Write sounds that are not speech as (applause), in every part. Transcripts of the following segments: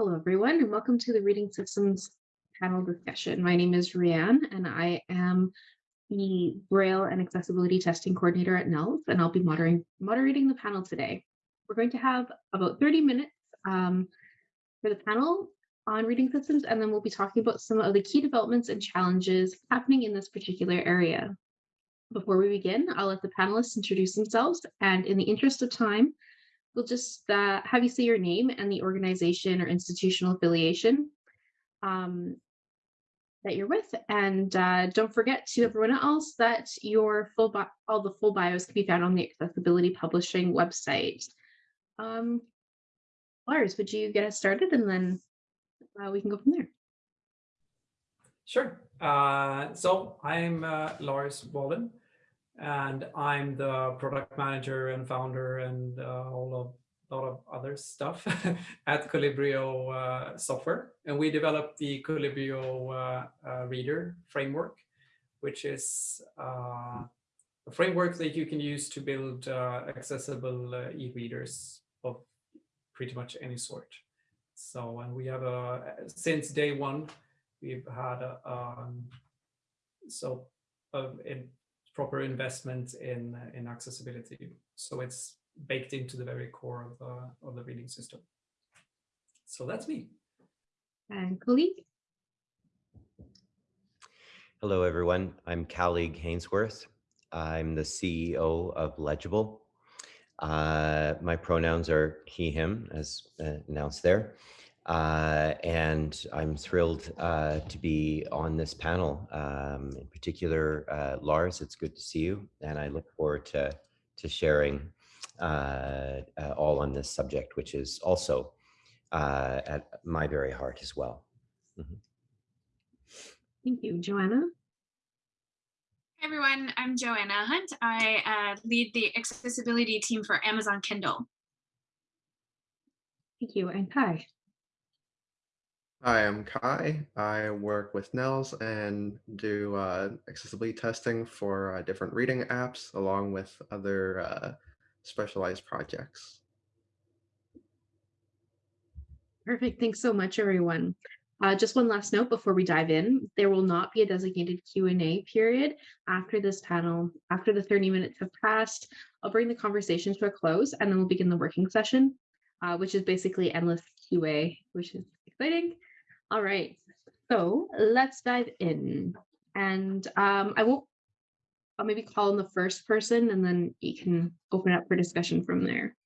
Hello, everyone, and welcome to the Reading Systems panel discussion. My name is Rianne, and I am the Braille and Accessibility Testing Coordinator at NELS, and I'll be moderating, moderating the panel today. We're going to have about 30 minutes um, for the panel on reading systems, and then we'll be talking about some of the key developments and challenges happening in this particular area. Before we begin, I'll let the panelists introduce themselves, and in the interest of time, we'll just uh, have you say your name and the organization or institutional affiliation um, that you're with. And uh, don't forget to everyone else that your full all the full bios can be found on the Accessibility Publishing website. Um, Lars, would you get us started and then uh, we can go from there. Sure. Uh, so I'm uh, Lars Wallin and I'm the product manager and founder and uh, all of a lot of other stuff (laughs) at Colibrio uh, software. And we developed the Colibrio uh, uh, reader framework, which is uh, a framework that you can use to build uh, accessible e-readers of pretty much any sort. So, and we have a, since day one, we've had a, um, so in proper investment in in accessibility. So it's baked into the very core of the of the reading system. So that's me. And Kaleeg. Hello, everyone. I'm Kaleeg Hainsworth. I'm the CEO of Legible. Uh, my pronouns are he, him, as uh, announced there. Uh, and I'm thrilled uh, to be on this panel. Um, in particular, uh, Lars, it's good to see you, and I look forward to to sharing uh, uh, all on this subject, which is also uh, at my very heart as well. Mm -hmm. Thank you, Joanna. Hi everyone, I'm Joanna Hunt. I lead the accessibility team for Amazon Kindle. Thank you, and Kai. Hi, I'm Kai. I work with Nels and do uh, accessibility testing for uh, different reading apps along with other uh, specialized projects. Perfect. Thanks so much, everyone. Uh, just one last note before we dive in, there will not be a designated Q&A period after this panel. After the 30 minutes have passed, I'll bring the conversation to a close and then we'll begin the working session, uh, which is basically endless QA, which is exciting. All right, so let's dive in. And um, I won't, I'll maybe call in the first person and then you can open up for discussion from there.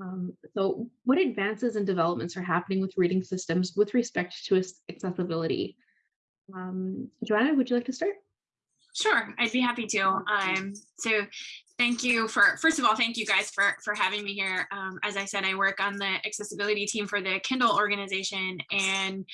Um, so what advances and developments are happening with reading systems with respect to accessibility? Um, Joanna, would you like to start? Sure, I'd be happy to. Um, so thank you for, first of all, thank you guys for, for having me here. Um, as I said, I work on the accessibility team for the Kindle organization. And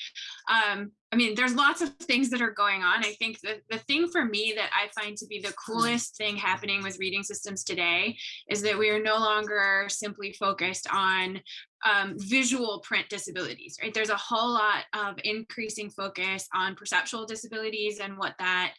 um, I mean, there's lots of things that are going on. I think the, the thing for me that I find to be the coolest thing happening with reading systems today is that we are no longer simply focused on um, visual print disabilities, right? There's a whole lot of increasing focus on perceptual disabilities and what that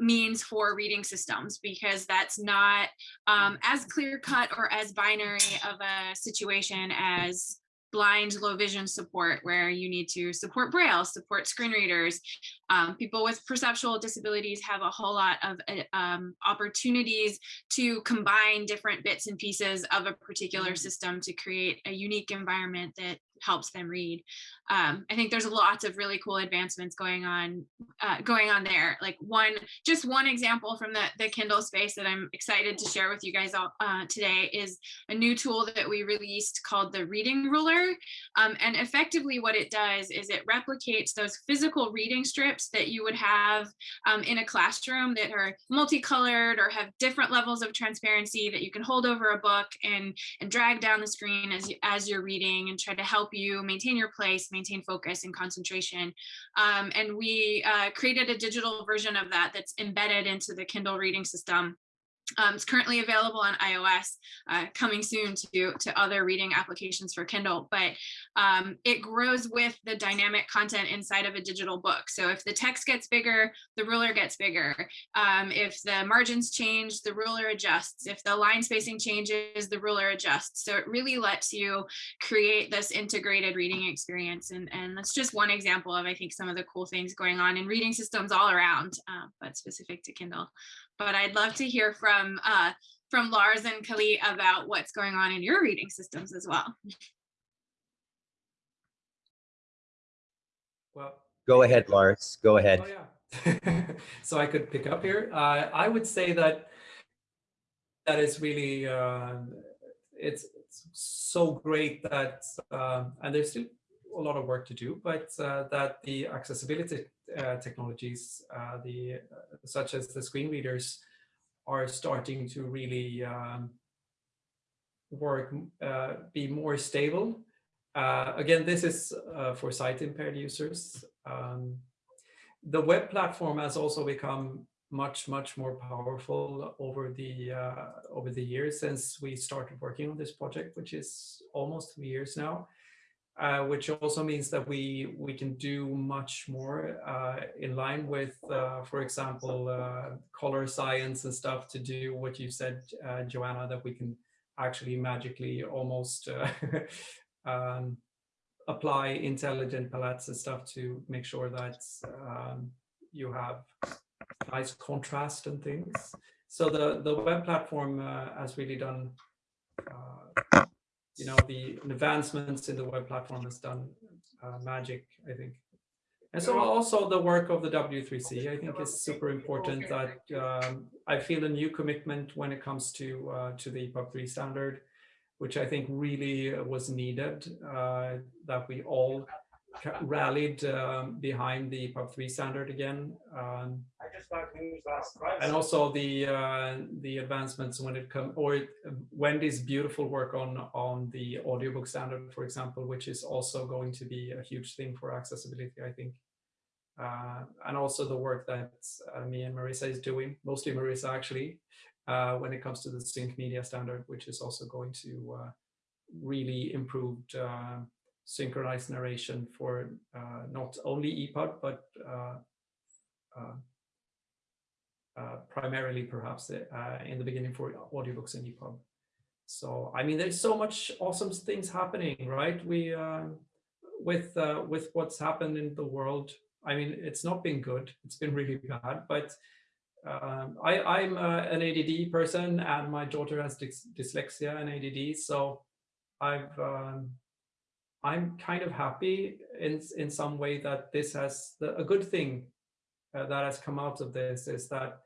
means for reading systems because that's not um, as clear cut or as binary of a situation as blind low vision support where you need to support braille support screen readers um, people with perceptual disabilities have a whole lot of uh, um, opportunities to combine different bits and pieces of a particular mm. system to create a unique environment that helps them read um, I think there's lots of really cool advancements going on uh, going on there. Like one, just one example from the, the Kindle space that I'm excited to share with you guys all uh, today is a new tool that we released called the Reading Ruler. Um, and effectively what it does is it replicates those physical reading strips that you would have um, in a classroom that are multicolored or have different levels of transparency that you can hold over a book and, and drag down the screen as, as you're reading and try to help you maintain your place, maintain focus and concentration. Um, and we uh, created a digital version of that that's embedded into the Kindle reading system. Um, it's currently available on iOS, uh, coming soon to, to other reading applications for Kindle, but um, it grows with the dynamic content inside of a digital book. So if the text gets bigger, the ruler gets bigger. Um, if the margins change, the ruler adjusts. If the line spacing changes, the ruler adjusts. So it really lets you create this integrated reading experience. And, and that's just one example of, I think, some of the cool things going on in reading systems all around, uh, but specific to Kindle but I'd love to hear from uh, from Lars and Kaleeg about what's going on in your reading systems as well. Well, Go ahead, Lars. Go ahead. Oh, yeah. (laughs) so I could pick up here. Uh, I would say that that is really uh, it's, it's so great that uh, and there's still a lot of work to do, but uh, that the accessibility technologies, uh, the such as the screen readers, are starting to really um, work, be more stable. again, this is for sight impaired users. Um, the web platform has also become much much more powerful over the uh, over the years since we started working on this project which is almost three years now uh, which also means that we we can do much more uh, in line with, uh, for example, uh, color science and stuff to do what you said, uh, Joanna, that we can actually magically almost (laughs) uh, um, apply intelligent palettes and stuff to make sure that um, you have nice contrast and things. So the, the web platform has really done you know, the advancements in the web platform has done uh, magic, I think. And so also the work of the W3C, I think is super important that um, I feel a new commitment when it comes to uh, to the EPUB 3 standard, which I think really was needed, uh, that we all rallied um, behind the EPUB 3 standard again. Um, and also the uh, the advancements when it comes, or Wendy's beautiful work on on the audiobook standard, for example, which is also going to be a huge thing for accessibility, I think. Uh, and also the work that uh, me and Marissa is doing, mostly Marissa actually, uh, when it comes to the sync media standard, which is also going to uh, really improve uh, synchronized narration for uh, not only EPUB, but uh, uh, uh primarily perhaps in the beginning for audiobooks and EPUB. So, I mean, there's so much awesome things happening, right? We, um, with, with what's happened in the world, I mean, it's not been good. It's been really bad, but um, I, am an ADD person and my daughter has dys dyslexia and ADD. So I've um, I'm kind of happy in in some way that this has the, a good thing uh, that has come out of this is that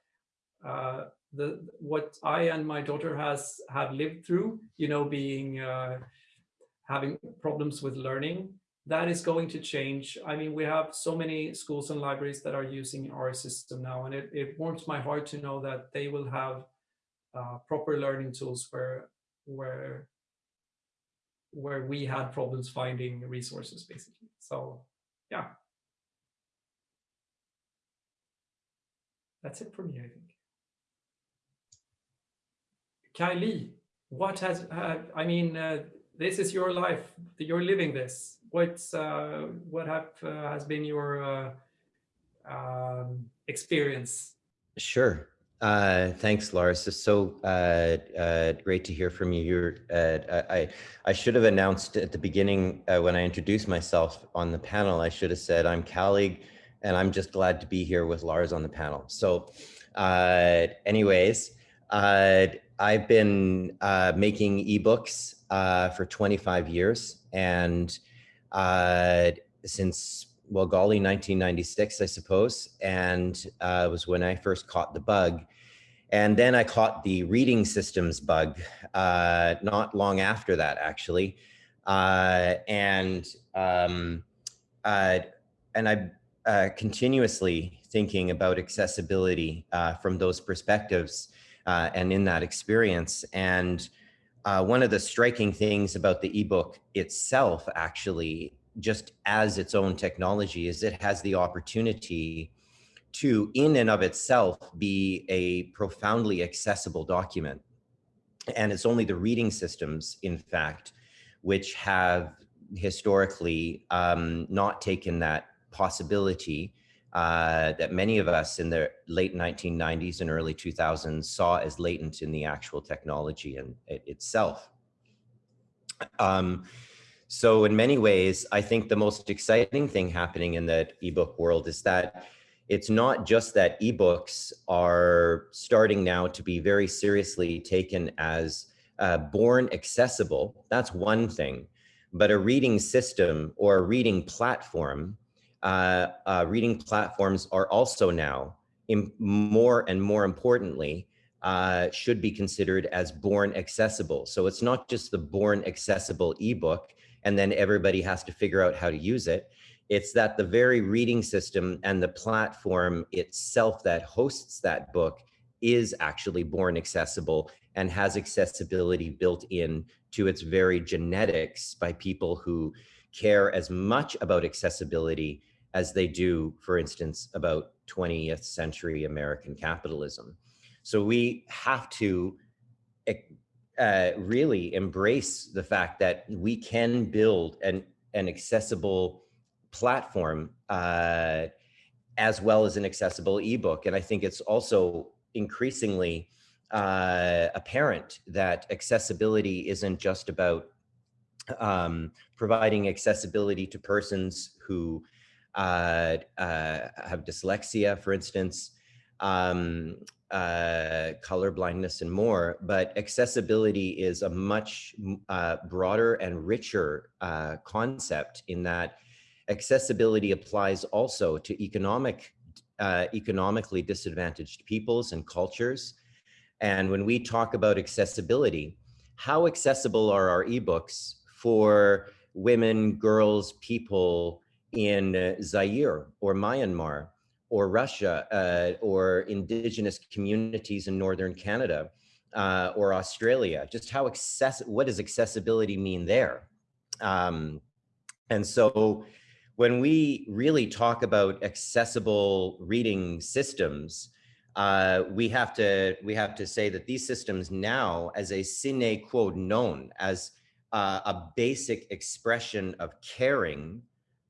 uh, the what I and my daughter has have lived through, you know, being uh, having problems with learning, that is going to change. I mean, we have so many schools and libraries that are using our system now, and it, it warms my heart to know that they will have uh, proper learning tools where where where we had problems finding resources basically. So yeah. That's it for me, I think. Kaleeg, what has, uh, I mean, uh, this is your life, you're living this. What's, uh, what have, uh, has been your uh, um, experience? Sure. Uh, thanks, Lars. It's so uh, uh, great to hear from you. You're, uh, I, I should have announced at the beginning uh, when I introduced myself on the panel, I should have said I'm Kaleeg and I'm just glad to be here with Lars on the panel. So uh, anyways, I've been making ebooks for 25 years and since well, golly, 1996, I suppose. And uh, was when I first caught the bug. And then I caught the reading systems bug uh, not long after that, actually. Uh, and um, uh, and I'm uh, continuously thinking about accessibility uh, from those perspectives and in that experience. And one of the striking things about the ebook itself, actually, just as its own technology is it has the opportunity to, in and of itself, be a profoundly accessible document. And it's only the reading systems, in fact, which have historically um, not taken that possibility uh, that many of us in the late 1990s and early 2000s saw as latent in the actual technology and it itself. Um, so in many ways, I think the most exciting thing happening in the ebook world is that it's not just that ebooks are starting now to be very seriously taken as uh, born accessible. That's one thing, but a reading system or a reading platform, uh, uh, reading platforms are also now more and more importantly, uh, should be considered as born accessible. So it's not just the born accessible ebook, and then everybody has to figure out how to use it. It's that the very reading system and the platform itself that hosts that book is actually born accessible and has accessibility built in to its very genetics by people who care as much about accessibility as they do, for instance, about 20th century American capitalism. So we have to eh, uh, really embrace the fact that we can build an, an accessible platform uh, as well as an accessible ebook. And I think it's also increasingly uh, apparent that accessibility isn't just about um, providing accessibility to persons who uh, uh, have dyslexia, for instance, um, uh, color blindness and more, but accessibility is a much uh, broader and richer uh, concept in that accessibility applies also to economic, uh, economically disadvantaged peoples and cultures. And when we talk about accessibility, how accessible are our ebooks for women, girls, people in Zaire or Myanmar or Russia uh, or indigenous communities in Northern Canada uh, or Australia? Just how access, what does accessibility mean there? Um, and so when we really talk about accessible reading systems, uh, we have to we have to say that these systems now, as a sine qua non, as uh, a basic expression of caring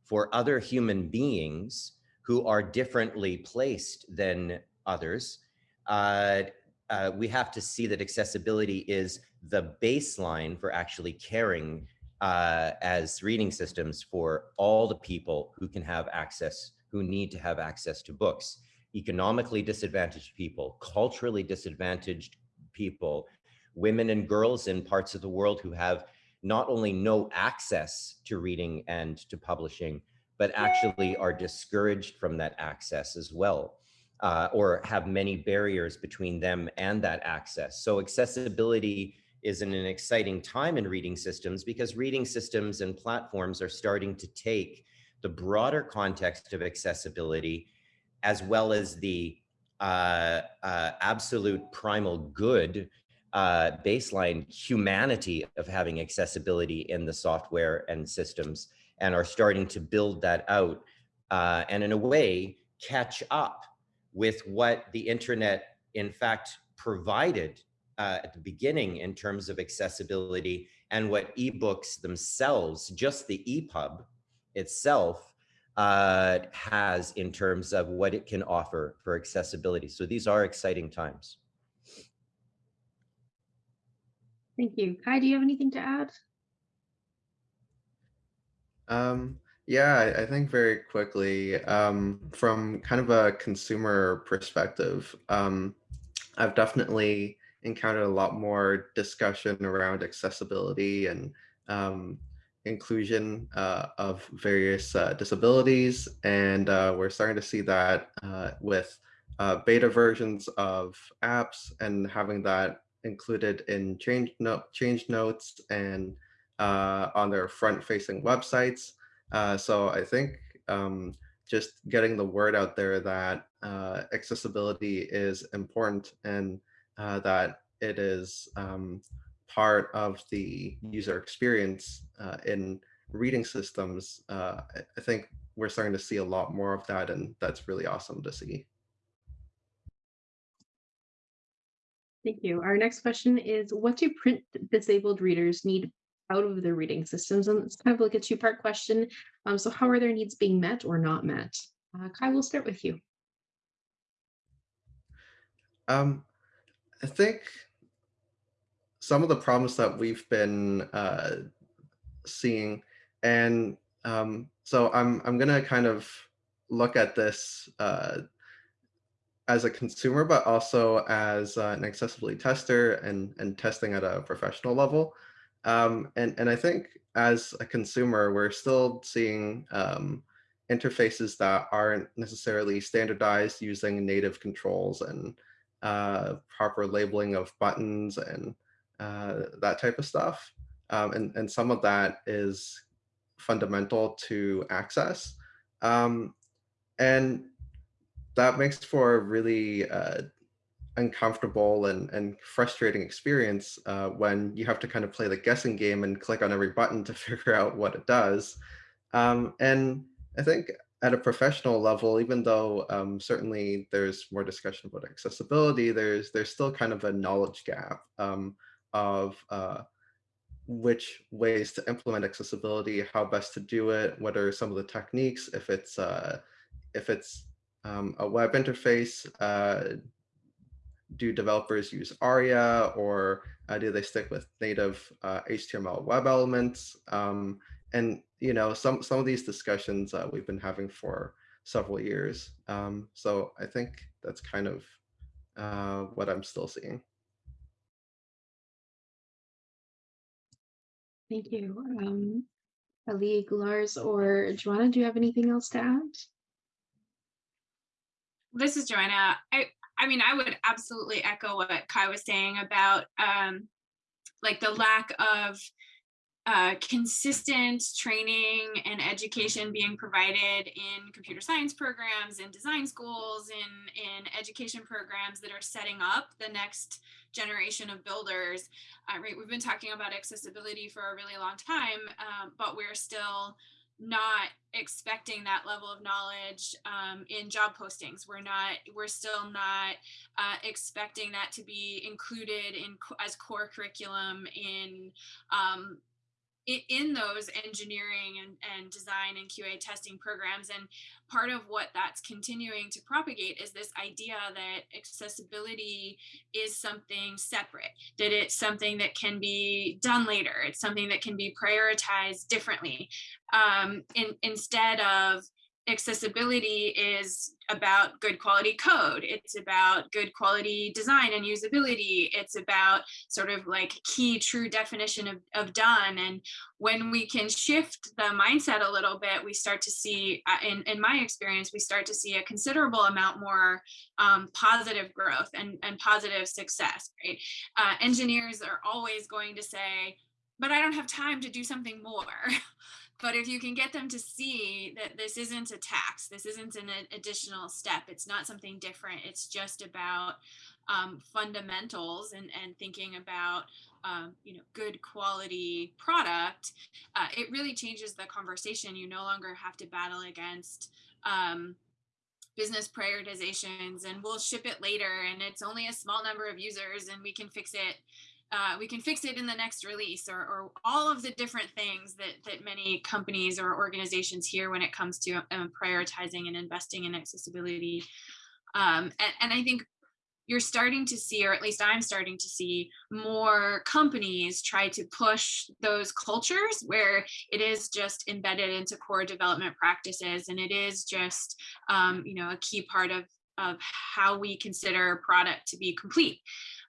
for other human beings, who are differently placed than others, uh, uh, we have to see that accessibility is the baseline for actually caring uh, as reading systems for all the people who can have access, who need to have access to books. Economically disadvantaged people, culturally disadvantaged people, women and girls in parts of the world who have not only no access to reading and to publishing, but actually are discouraged from that access as well, uh, or have many barriers between them and that access. So accessibility is in an exciting time in reading systems because reading systems and platforms are starting to take the broader context of accessibility as well as the uh, uh, absolute primal good uh, baseline humanity of having accessibility in the software and systems and are starting to build that out uh, and in a way catch up with what the internet in fact provided uh, at the beginning in terms of accessibility and what ebooks themselves, just the EPUB itself uh, has in terms of what it can offer for accessibility. So these are exciting times. Thank you. Kai, do you have anything to add? Um, yeah, I, think very quickly, um, from kind of a consumer perspective, um, I've definitely encountered a lot more discussion around accessibility and um, inclusion uh, of various uh, disabilities. And uh, we're starting to see that uh, with uh, beta versions of apps and having that included in change, note, change notes and uh, on their front facing websites. Uh, so I think um, just getting the word out there that uh, accessibility is important and uh, that it is um, part of the user experience uh, in reading systems, uh, I think we're starting to see a lot more of that, and that's really awesome to see. Thank you. Our next question is, what do print disabled readers need out of their reading systems? And it's kind of like a two-part question. Um, so how are their needs being met or not met? Uh, Kai, we'll start with you. Um, I think some of the problems that we've been uh, seeing, and um, so I'm I'm gonna kind of look at this uh, as a consumer, but also as uh, an accessibility tester and and testing at a professional level. Um, and and I think as a consumer, we're still seeing um, interfaces that aren't necessarily standardized using native controls and uh, proper labeling of buttons and uh, that type of stuff. Um, and, and some of that is fundamental to access. Um, and that makes for a really uh, uncomfortable and, and frustrating experience uh, when you have to kind of play the guessing game and click on every button to (laughs) figure out what it does. Um, and I think at a professional level, even though um, certainly there's more discussion about accessibility, there's there's still kind of a knowledge gap um, of uh, which ways to implement accessibility, how best to do it, what are some of the techniques, if it's uh, if it's um, a web interface, uh, do developers use ARIA or uh, do they stick with native uh, HTML web elements? Um, and you know, some some of these discussions uh, we've been having for several years. Um, so I think that's kind of uh, what I'm still seeing. Thank you. Um, Ali, Lars, or Joanna, do you have anything else to add? This is Joanna. I I mean, I would absolutely echo what Kai was saying about um, like the lack of uh, consistent training and education being provided in computer science programs, in design schools, in, in education programs that are setting up the next generation of builders. Uh, right, we've been talking about accessibility for a really long time, um, but we're still not expecting that level of knowledge um, in job postings. We're not, we're still not uh, expecting that to be included in as core curriculum in um, in those engineering and, and design and QA testing programs. And part of what that's continuing to propagate is this idea that accessibility is something separate, that it's something that can be done later. It's something that can be prioritized differently um, in, instead of accessibility is about good quality code. It's about good quality design and usability. It's about sort of like key true definition of, of done. And when we can shift the mindset a little bit, we start to see, uh, in, in my experience, we start to see a considerable amount more um, positive growth and, and positive success, right? Uh, engineers are always going to say, but I don't have time to do something more. (laughs) but if you can get them to see that this isn't a tax, this isn't an additional step, it's not something different, it's just about um, fundamentals and, and thinking about um, you know good quality product, uh, it really changes the conversation. You no longer have to battle against um, business prioritizations and we'll ship it later and it's only a small number of users and we can fix it uh, we can fix it in the next release or, or, all of the different things that, that many companies or organizations hear when it comes to um, prioritizing and investing in accessibility. Um, and, and I think you're starting to see, or at least I'm starting to see more companies try to push those cultures where it is just embedded into core development practices. And it is just, um, you know, a key part of, of how we consider product to be complete.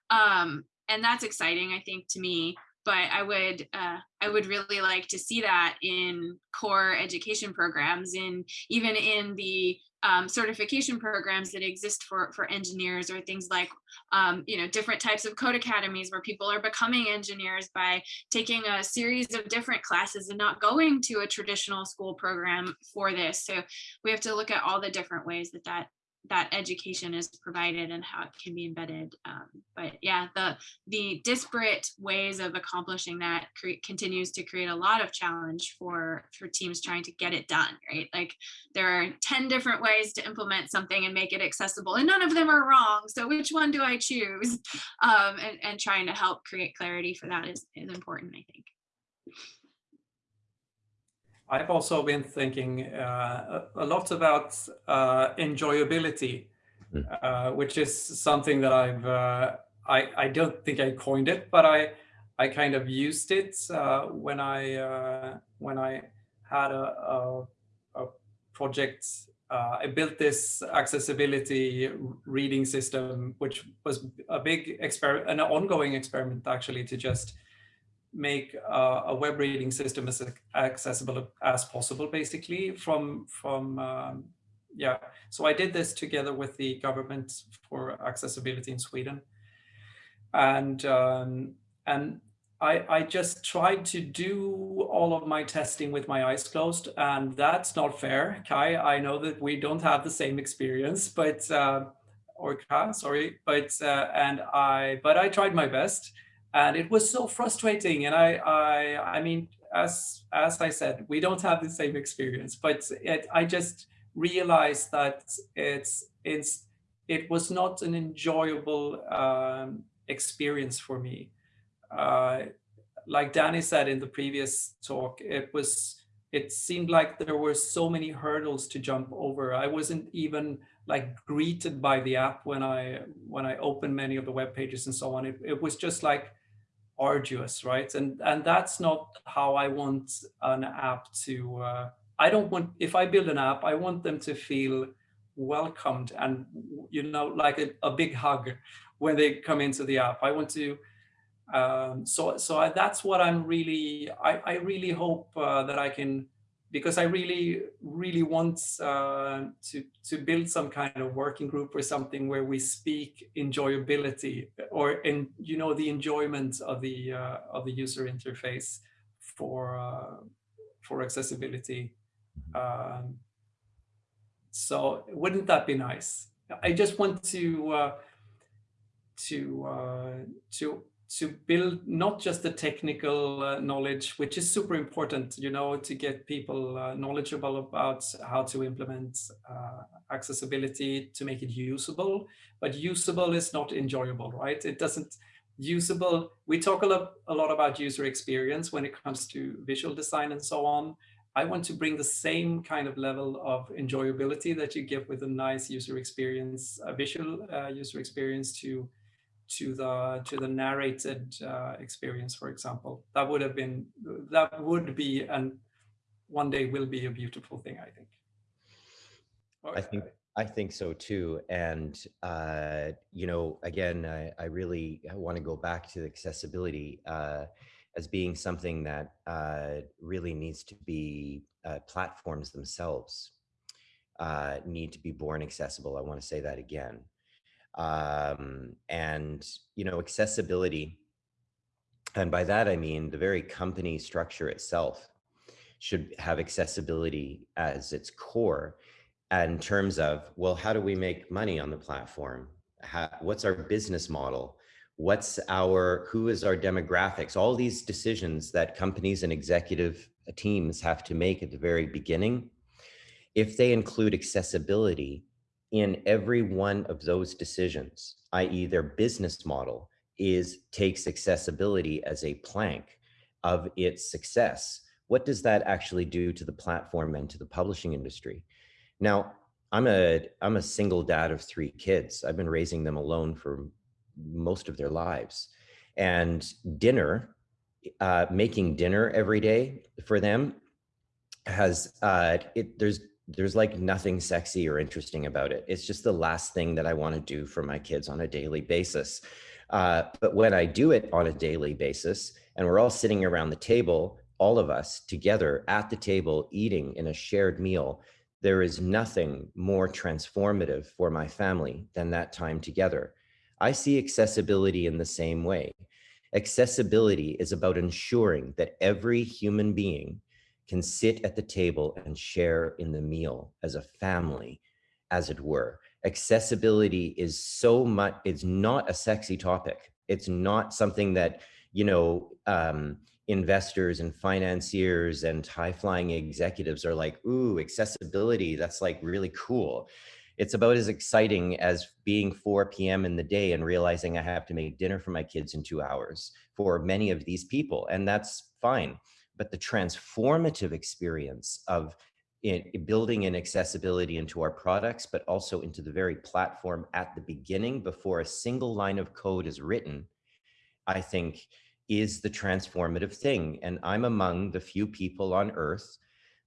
Um, and that's exciting, I think, to me. But I would uh, I would really like to see that in core education programs, in even in the um, certification programs that exist for for engineers, or things like um, you know different types of code academies where people are becoming engineers by taking a series of different classes and not going to a traditional school program for this. So we have to look at all the different ways that that that education is provided and how it can be embedded. Um, but yeah, the the disparate ways of accomplishing that continues to create a lot of challenge for for teams trying to get it done. Right, like there are ten different ways to implement something and make it accessible, and none of them are wrong. So which one do I choose? Um, and and trying to help create clarity for that is is important. I think. I've also been thinking uh, a lot about uh, enjoyability, Mm. uh, which is something that I've uh, I I don't think I coined it, but I I kind of used it uh, when I uh, when I had a a, a project. Uh, I built this accessibility reading system, which was a big experiment, an ongoing experiment actually, to just make uh, a web reading system as accessible as possible basically from from um, yeah. So i did this together with the government for accessibility in sweden. And um, and I, I just tried to do all of my testing with my eyes closed and that's not fair kai. I know that we don't have the same experience but uh, or Kai, sorry but uh, and i but i tried my best and it was so frustrating. And i i i mean as as i said we don't have the same experience but it, i just realized that it's it's it was not an enjoyable um, experience for me. Uh, like danny said in the previous talk it was it seemed like there were so many hurdles to jump over. I wasn't even like greeted by the app when i when i opened many of the web pages and so on. It, it was just like arduous, right? And and that's not how I want an app to. Uh, I don't want if I build an app, I want them to feel welcomed and you know like a, a big hug when they come into the app. I want to. Um, so so I, that's what I'm really. I I really hope uh, that I can because I really, really want uh, to to build some kind of working group or something where we speak enjoyability or in you know the enjoyment of the uh, of the user interface for uh, for accessibility. Um, so wouldn't that be nice? I just want to uh, to uh, to to build not just the technical uh, knowledge, which is super important, you know, to get people uh, knowledgeable about how to implement uh, accessibility to make it usable, but usable is not enjoyable, right? It doesn't usable. We talk a lot, a lot about user experience when it comes to visual design and so on. I want to bring the same kind of level of enjoyability that you give with a nice user experience, a visual uh, user experience to to the to the narrated uh, experience, for example. That would have been that would be and one day will be a beautiful thing, I think. I think I think so too. And uh, you know, again, I, I really want to go back to accessibility uh, as being something that uh, really needs to be uh, platforms themselves uh, need to be born accessible. I want to say that again. Um, and you know, accessibility, and by that I mean the very company structure itself should have accessibility as its core in terms of, well, how do we make money on the platform? How, what's our business model? What's our, who is our demographics? All these decisions that companies and executive teams have to make at the very beginning. If they include accessibility in every one of those decisions, i.e. their business model is takes accessibility as a plank of its success, what does that actually do to the platform and to the publishing industry? Now, I'm a I'm a single dad of three kids. I've been raising them alone for most of their lives, and dinner, uh, making dinner every day for them, has uh, it. There's there's like nothing sexy or interesting about it. It's just the last thing that I want to do for my kids on a daily basis. Uh, but when I do it on a daily basis, and we're all sitting around the table, all of us together at the table eating in a shared meal there is nothing more transformative for my family than that time together. I see accessibility in the same way. Accessibility is about ensuring that every human being can sit at the table and share in the meal as a family, as it were. accessibility is so much, it's not a sexy topic. It's not something that, you know, um, investors and financiers and high flying executives are like, ooh, accessibility, that's like really cool. It's about as exciting as being 4 p.m. in the day and realizing I have to make dinner for my kids in two hours for many of these people. And that's fine. But the transformative experience of in building in accessibility into our products, but also into the very platform at the beginning before a single line of code is written, I think is the transformative thing. And I'm among the few people on earth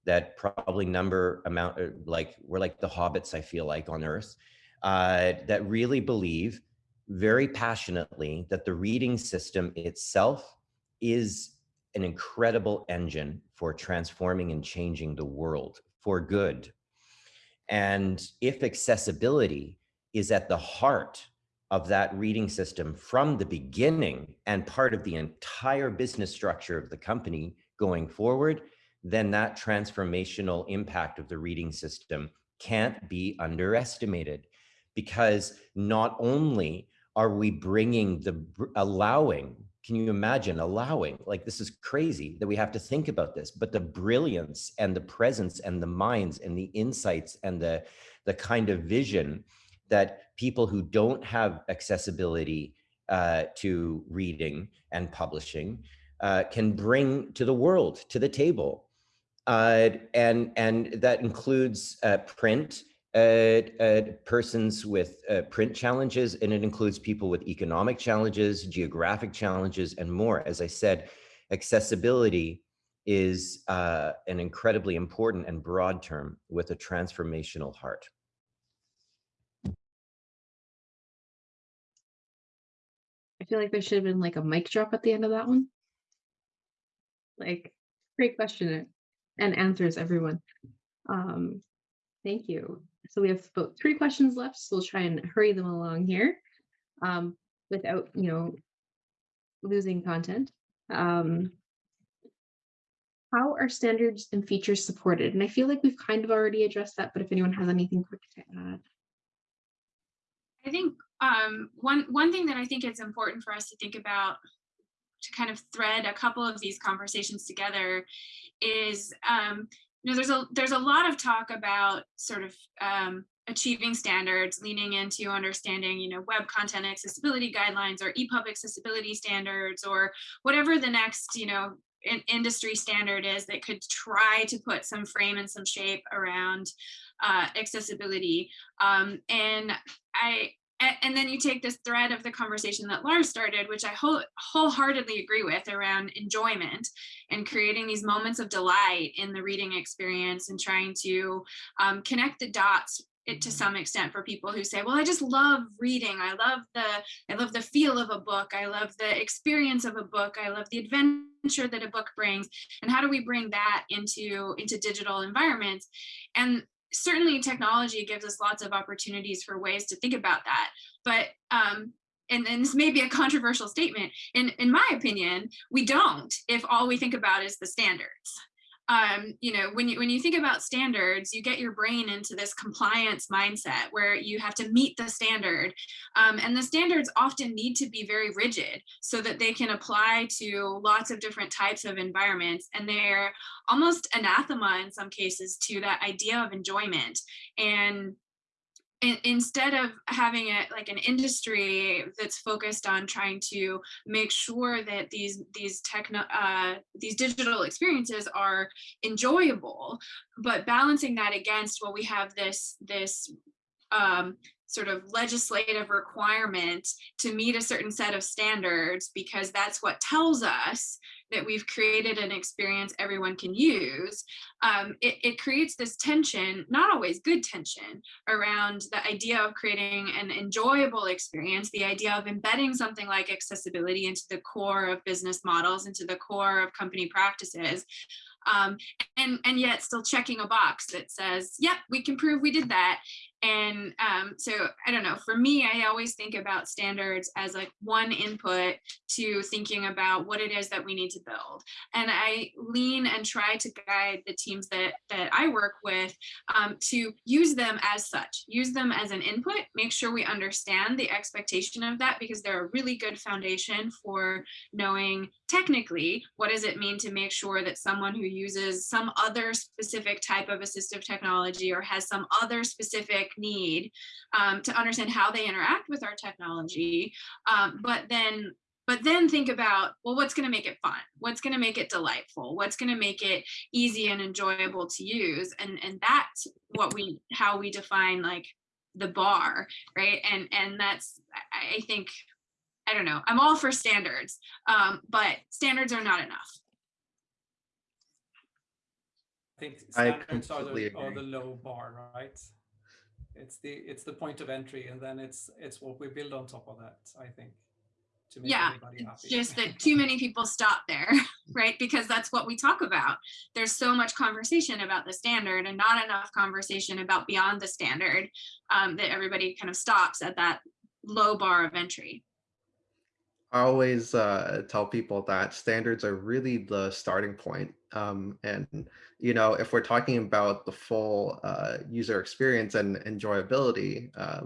that probably number amount uh, like we're like the hobbits, I feel like on earth, uh, that really believe very passionately that the reading system itself is an incredible engine for transforming and changing the world for good. And if accessibility is at the heart of that reading system from the beginning and part of the entire business structure of the company going forward, then that transformational impact of the reading system can't be underestimated because not only are we bringing the allowing can you imagine allowing like this is crazy that we have to think about this but the brilliance and the presence and the minds and the insights and the the kind of vision that people who don't have accessibility uh, to reading and publishing uh, can bring to the world to the table. Uh, and and that includes uh, print uh, uh, persons with uh, print challenges, and it includes people with economic challenges, geographic challenges, and more. As I said, accessibility is uh, an incredibly important and broad term with a transformational heart. I feel like there should have been like a mic drop at the end of that one. Like, great question and answers, everyone. Um, thank you. So we have about three questions left, so we'll try and hurry them along here um, without, you know, losing content. Um, how are standards and features supported? And I feel like we've kind of already addressed that, but if anyone has anything quick to add. I think um, one one thing that I think it's important for us to think about to kind of thread a couple of these conversations together is um, you know, there's a there's a lot of talk about sort of um, achieving standards, leaning into understanding, you know, web content accessibility guidelines or EPUB accessibility standards or whatever the next, you know, in industry standard is that could try to put some frame and some shape around uh, accessibility. Um, and I and then you take this thread of the conversation that Lars started, which I whole, wholeheartedly agree with around enjoyment and creating these moments of delight in the reading experience and trying to um, connect the dots it to some extent for people who say well i just love reading. I love the i love the feel of a book. I love the experience of a book. I love the adventure that a book brings. And how do we bring that into into digital environments? And certainly technology gives us lots of opportunities for ways to think about that. But um, and, and this may be a controversial statement, in, in my opinion, we don't if all we think about is the standards um, you know, when you when you think about standards, you get your brain into this compliance mindset where you have to meet the standard. Um, and the standards often need to be very rigid so that they can apply to lots of different types of environments. And they're almost anathema in some cases to that idea of enjoyment. And in, instead of having it like an industry that's focused on trying to make sure that these these techno uh, these digital experiences are enjoyable, but balancing that against well, we have this this um, sort of legislative requirement to meet a certain set of standards because that's what tells us that we've created an experience everyone can use, um, it, it creates this tension, not always good tension, around the idea of creating an enjoyable experience, the idea of embedding something like accessibility into the core of business models, into the core of company practices, um, and, and yet still checking a box that says, yep, we can prove we did that. And um, so I don't know, for me, I always think about standards as like one input to thinking about what it is that we need to build. And I lean and try to guide the teams that, that I work with um, to use them as such, use them as an input, make sure we understand the expectation of that because they're a really good foundation for knowing technically what does it mean to make sure that someone who uses some other specific type of assistive technology or has some other specific need um, to understand how they interact with our technology um, but then but then think about well what's going to make it fun what's going to make it delightful what's going to make it easy and enjoyable to use and and that's what we how we define like the bar right and and that's i, I think I don't know. I'm all for standards, um, but standards are not enough. I think I standards are the, are the low bar, right? It's the it's the point of entry, and then it's it's what we build on top of that. I think to make Yeah, everybody It's just that too many people stop there, (laughs) right? Because that's what we talk about. There's so much conversation about the standard and not enough conversation about beyond the standard um, that everybody kind of stops at that low bar of entry. I always uh, tell people that standards are really the starting point. Um, and, you know, if we're talking about the full uh, user experience and enjoyability, uh,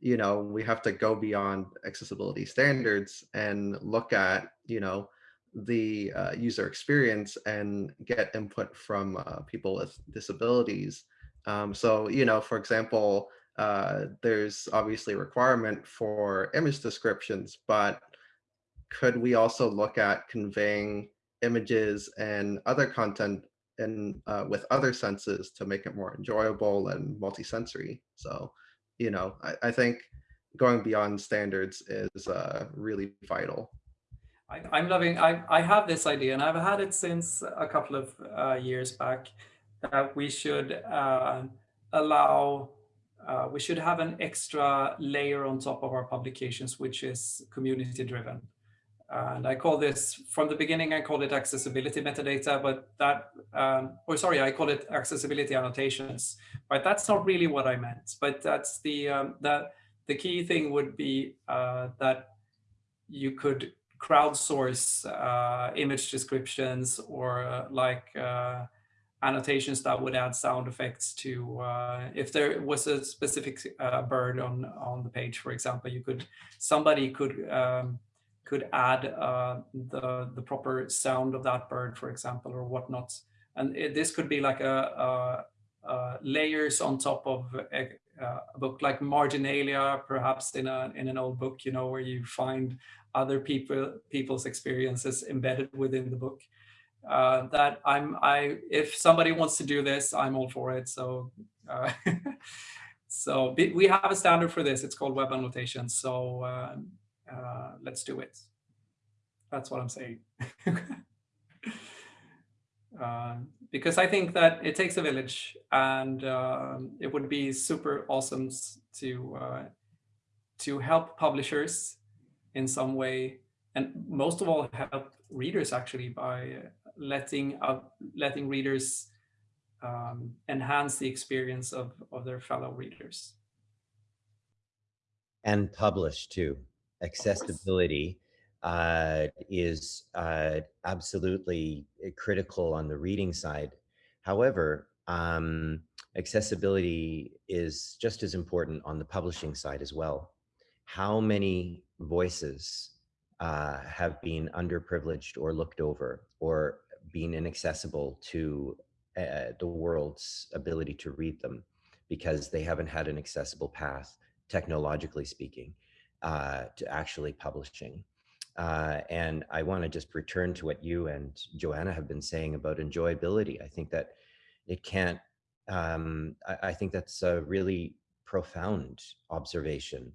you know, we have to go beyond accessibility standards and look at, you know, the uh, user experience and get input from uh, people with disabilities. Um, so, you know, for example, uh, there's obviously a requirement for image descriptions, but could we also look at conveying images and other content and uh, with other senses to make it more enjoyable and multisensory? So, you know, I, I think going beyond standards is uh, really vital. I, I'm loving. I I have this idea, and I've had it since a couple of uh, years back. That we should uh, allow. Uh, we should have an extra layer on top of our publications, which is community driven. And I call this from the beginning, I called it accessibility metadata, but that, um, or sorry, I call it accessibility annotations, but that's not really what I meant. But that's the, um, that the key thing would be uh, that you could crowdsource uh, image descriptions or uh, like uh, annotations that would add sound effects to uh, if there was a specific uh, bird on on the page for example you could somebody could um, could add uh, the, the proper sound of that bird, for example, or whatnot. And it, this could be like a, a, a layers on top of a, a, book like Marginalia, perhaps in, a, in an old book, you know, where you find other people people's experiences embedded within the book. Uh, that I'm, I, if somebody wants to do this, I'm all for it. So, uh, (laughs) so we have a standard for this. It's called web annotation. So um, uh, let's do it. That's what I'm saying. (laughs) Um, because I think that it takes a village and um, it would be super awesome to uh, to help publishers in some way and most of all help readers actually by letting uh, letting readers um, enhance the experience of, of their fellow readers. And publish too accessibility uh, is uh, absolutely critical on the reading side. However, um, accessibility is just as important on the publishing side as well. How many voices uh, have been underprivileged or looked over or been inaccessible to uh, the world's ability to read them because they haven't had an accessible path, technologically speaking uh, to actually publishing. Uh, and I want to just return to what you and Joanna have been saying about enjoyability. I think that it can't, um, I, I, think that's a really profound observation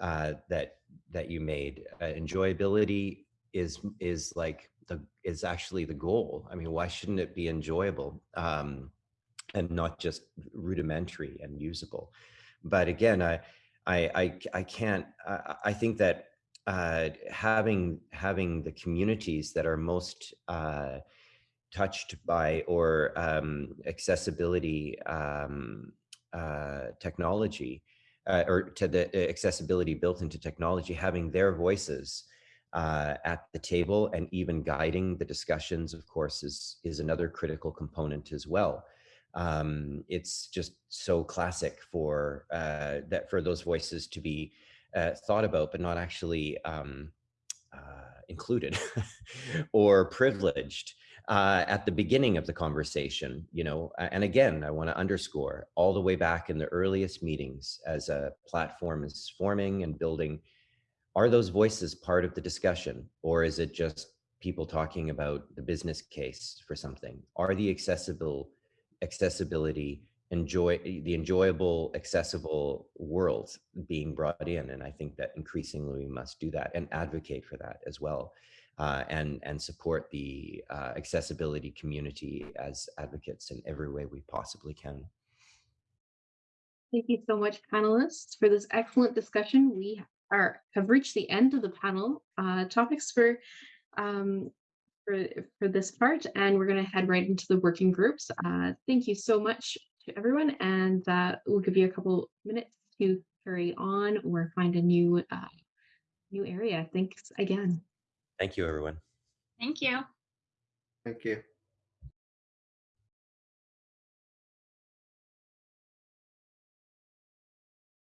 uh, that that you made. Uh, enjoyability is is like the is actually the goal. I mean, why shouldn't it be enjoyable um, and not just rudimentary and usable? But again, I I, I, I can't, I, I think that uh, having, having the communities that are most uh, touched by or um, accessibility um, uh, technology uh, or to the accessibility built into technology, having their voices uh, at the table and even guiding the discussions, of course, is, is another critical component as well. Um, it's just so classic for uh, that for those voices to be uh, thought about, but not actually um, uh, included (laughs) or privileged uh, at the beginning of the conversation, you know, and again, I want to underscore all the way back in the earliest meetings as a platform is forming and building, are those voices part of the discussion or is it just people talking about the business case for something? Are the accessible accessibility enjoy the enjoyable accessible world being brought in and i think that increasingly we must do that and advocate for that as well uh, and and support the uh, accessibility community as advocates in every way we possibly can Thank you so much, panelists, for this excellent discussion. We are have reached the end of the panel uh, topics for um, for for this part, and we're going to head right into the working groups. Uh, thank you so much to everyone, and uh, we'll give you a couple minutes to carry on or find a new uh, new area. Thanks again. thank you everyone Thank you. Thank you.